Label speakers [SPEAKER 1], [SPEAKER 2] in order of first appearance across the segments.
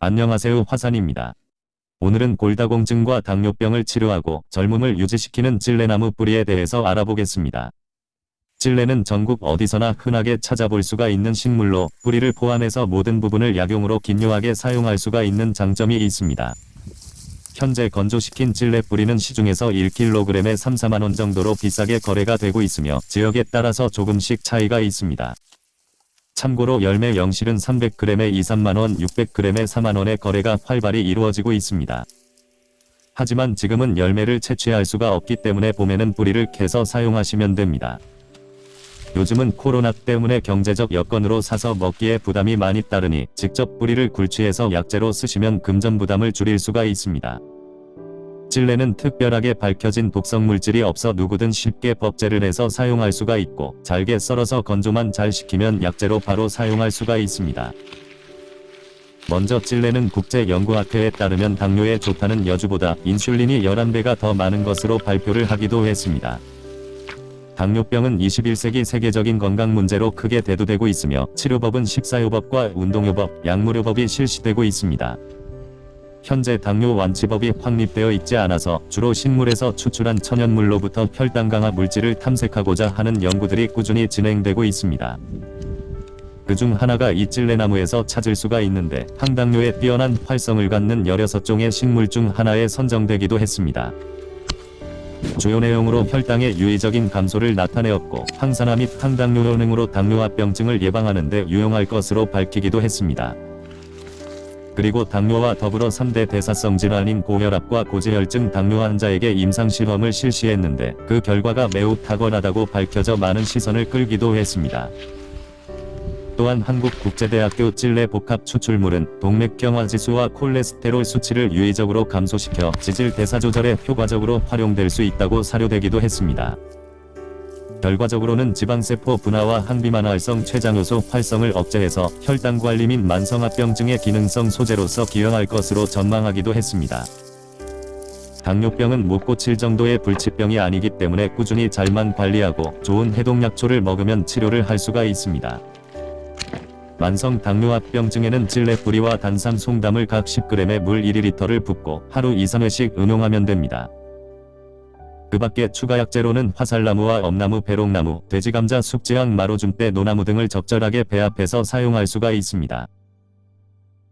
[SPEAKER 1] 안녕하세요 화산입니다. 오늘은 골다공증과 당뇨병을 치료하고 젊음을 유지시키는 찔레나무 뿌리에 대해서 알아보겠습니다. 찔레는 전국 어디서나 흔하게 찾아볼 수가 있는 식물로 뿌리를 포함해서 모든 부분을 약용으로 긴요하게 사용할 수가 있는 장점이 있습니다. 현재 건조시킨 찔레 뿌리는 시중에서 1kg에 3, 4만원 정도로 비싸게 거래가 되고 있으며 지역에 따라서 조금씩 차이가 있습니다. 참고로 열매 영실은 300g에 2, 3만원, 600g에 4만원의 거래가 활발히 이루어지고 있습니다. 하지만 지금은 열매를 채취할 수가 없기 때문에 봄에는 뿌리를 캐서 사용하시면 됩니다. 요즘은 코로나 때문에 경제적 여건으로 사서 먹기에 부담이 많이 따르니 직접 뿌리를 굴치해서 약재로 쓰시면 금전 부담을 줄일 수가 있습니다. 찔레는 특별하게 밝혀진 독성 물질이 없어 누구든 쉽게 법제를 해서 사용할 수가 있고 잘게 썰어서 건조만 잘 시키면 약재로 바로 사용할 수가 있습니다. 먼저 찔레는 국제연구학회에 따르면 당뇨에 좋다는 여주보다 인슐린이 11배가 더 많은 것으로 발표를 하기도 했습니다. 당뇨병은 21세기 세계적인 건강 문제로 크게 대두되고 있으며 치료법은 식사요법과 운동요법, 약물요법이 실시되고 있습니다. 현재 당뇨 완치법이 확립되어 있지 않아서 주로 식물에서 추출한 천연물로부터 혈당 강화 물질을 탐색하고자 하는 연구들이 꾸준히 진행되고 있습니다. 그중 하나가 이 찔레나무에서 찾을 수가 있는데 항당뇨에 뛰어난 활성을 갖는 16종의 식물 중 하나에 선정되기도 했습니다. 주요 내용으로 혈당의 유의적인 감소를 나타내었고 항산화 및 항당뇨 효능으로 당뇨합병증을 예방하는 데 유용할 것으로 밝히기도 했습니다. 그리고 당뇨와 더불어 3대 대사성 질환인 고혈압과 고지혈증 당뇨 환자에게 임상실험을 실시했는데 그 결과가 매우 탁월하다고 밝혀져 많은 시선을 끌기도 했습니다. 또한 한국국제대학교 찔레 복합 추출물은 동맥경화지수와 콜레스테롤 수치를 유의적으로 감소시켜 지질 대사 조절에 효과적으로 활용될 수 있다고 사료되기도 했습니다. 결과적으로는 지방세포 분화와 항비만 활성 췌장효소 활성을 억제해서 혈당 관리 및 만성합병증의 기능성 소재로서 기여할 것으로 전망하기도 했습니다. 당뇨병은 못 고칠 정도의 불치병이 아니기 때문에 꾸준히 잘만 관리하고 좋은 해독약초를 먹으면 치료를 할 수가 있습니다. 만성 당뇨합병증에는 찔레 뿌리와 단삼 송담을 각 10g에 물 1리터를 붓고 하루 2, 3회씩 응용하면 됩니다. 그 밖에 추가 약재로는 화살나무와 엄나무, 배롱나무, 돼지감자, 숙지향, 마로줌대, 노나무 등을 적절하게 배합해서 사용할 수가 있습니다.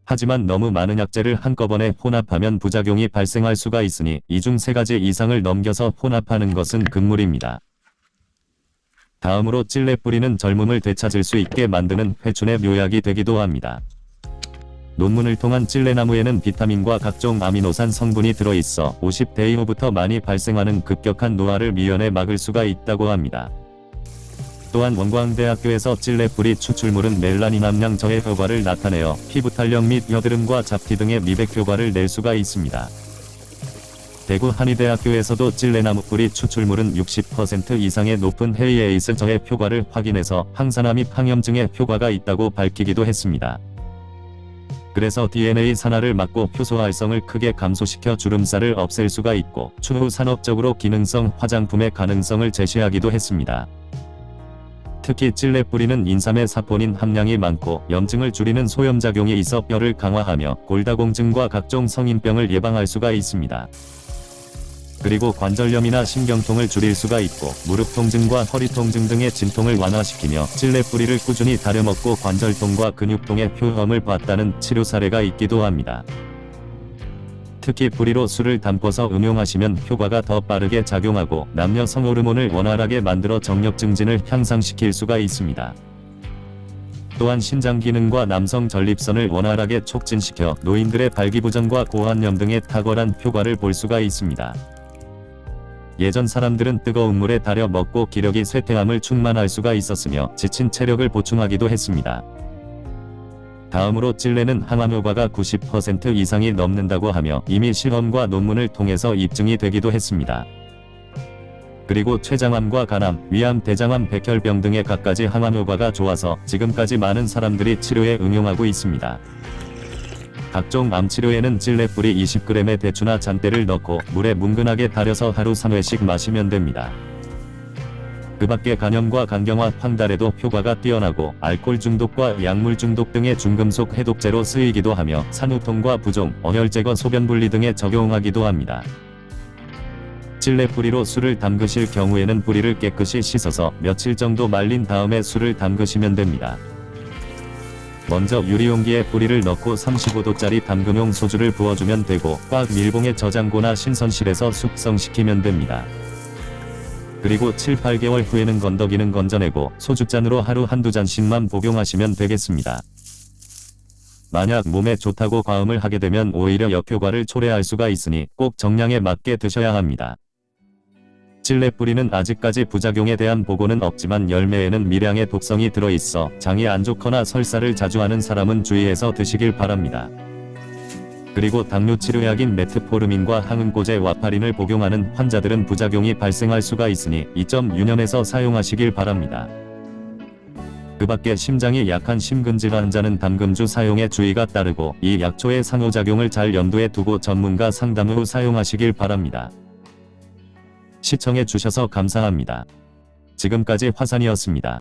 [SPEAKER 1] 하지만 너무 많은 약재를 한꺼번에 혼합하면 부작용이 발생할 수가 있으니 이 중 세 가지 이상을 넘겨서 혼합하는 것은 금물입니다. 다음으로 찔레 뿌리는 젊음을 되찾을 수 있게 만드는 회춘의 묘약이 되기도 합니다. 논문을 통한 찔레나무에는 비타민과 각종 아미노산 성분이 들어있어 50대 이후부터 많이 발생하는 급격한 노화를 미연에 막을 수가 있다고 합니다. 또한 원광대학교에서 찔레뿌리 추출물은 멜라닌 함량 저해 효과를 나타내어 피부 탄력 및 여드름과 잡티 등의 미백 효과를 낼 수가 있습니다. 대구 한의대학교에서도 찔레나무 뿌리 추출물은 60% 이상의 높은 헤이에이스 저해 효과를 확인해서 항산화 및 항염증에 효과가 있다고 밝히기도 했습니다. 그래서 DNA 산화를 막고 효소 활성을 크게 감소시켜 주름살을 없앨 수가 있고 추후 산업적으로 기능성 화장품의 가능성을 제시하기도 했습니다. 특히 찔레 뿌리는 인삼의 사포닌 함량이 많고 염증을 줄이는 소염작용이 있어 뼈를 강화하며 골다공증과 각종 성인병을 예방할 수가 있습니다. 그리고 관절염이나 신경통을 줄일 수가 있고 무릎 통증과 허리 통증 등의 진통을 완화시키며 찔레 뿌리를 꾸준히 다려먹고 관절통과 근육통의 효험을 봤다는 치료 사례가 있기도 합니다. 특히 뿌리로 술을 담궈서 응용하시면 효과가 더 빠르게 작용하고 남녀 성호르몬을 원활하게 만들어 정력 증진을 향상시킬 수가 있습니다. 또한 신장 기능과 남성 전립선을 원활하게 촉진시켜 노인들의 발기부전과 고환염 등의 탁월한 효과를 볼 수가 있습니다. 예전 사람들은 뜨거운 물에 달여 먹고 기력이 쇠퇴함을 충만할 수가 있었으며 지친 체력을 보충하기도 했습니다. 다음으로 찔레는 항암 효과가 90% 이상이 넘는다고 하며 이미 실험과 논문을 통해서 입증이 되기도 했습니다. 그리고 췌장암과 간암, 위암, 대장암, 백혈병 등의 갖가지 항암 효과가 좋아서 지금까지 많은 사람들이 치료에 응용하고 있습니다. 각종 암치료에는 찔레뿌리 20g의 대추나 잔대를 넣고 물에 뭉근하게 달여서 하루 3회씩 마시면 됩니다. 그 밖에 간염과 간경화, 황달에도 효과가 뛰어나고 알코올 중독과 약물 중독 등의 중금속 해독제로 쓰이기도 하며 산후통과 부종, 어혈 제거, 소변 분리 등에 적용하기도 합니다. 찔레 뿌리로 술을 담그실 경우에는 뿌리를 깨끗이 씻어서 며칠 정도 말린 다음에 술을 담그시면 됩니다. 먼저 유리용기에 뿌리를 넣고 35도짜리 담금용 소주를 부어주면 되고 꽉 밀봉해 저장고나 신선실에서 숙성시키면 됩니다. 그리고 7, 8개월 후에는 건더기는 건져내고 소주잔으로 하루 한두 잔씩만 복용하시면 되겠습니다. 만약 몸에 좋다고 과음을 하게 되면 오히려 역효과를 초래할 수가 있으니 꼭 정량에 맞게 드셔야 합니다. 찔레 뿌리는 아직까지 부작용에 대한 보고는 없지만 열매에는 미량의 독성이 들어있어 장이 안 좋거나 설사를 자주 하는 사람은 주의해서 드시길 바랍니다. 그리고 당뇨 치료약인 메트포르민과 항응고제 와파린을 복용하는 환자들은 부작용이 발생할 수가 있으니 이점 유념해서 사용하시길 바랍니다. 그 밖에 심장이 약한 심근질 환자는 담금주 사용에 주의가 따르고 이 약초의 상호작용을 잘 염두에 두고 전문가 상담 후 사용하시길 바랍니다. 시청해 주셔서 감사합니다. 지금까지 화산이었습니다.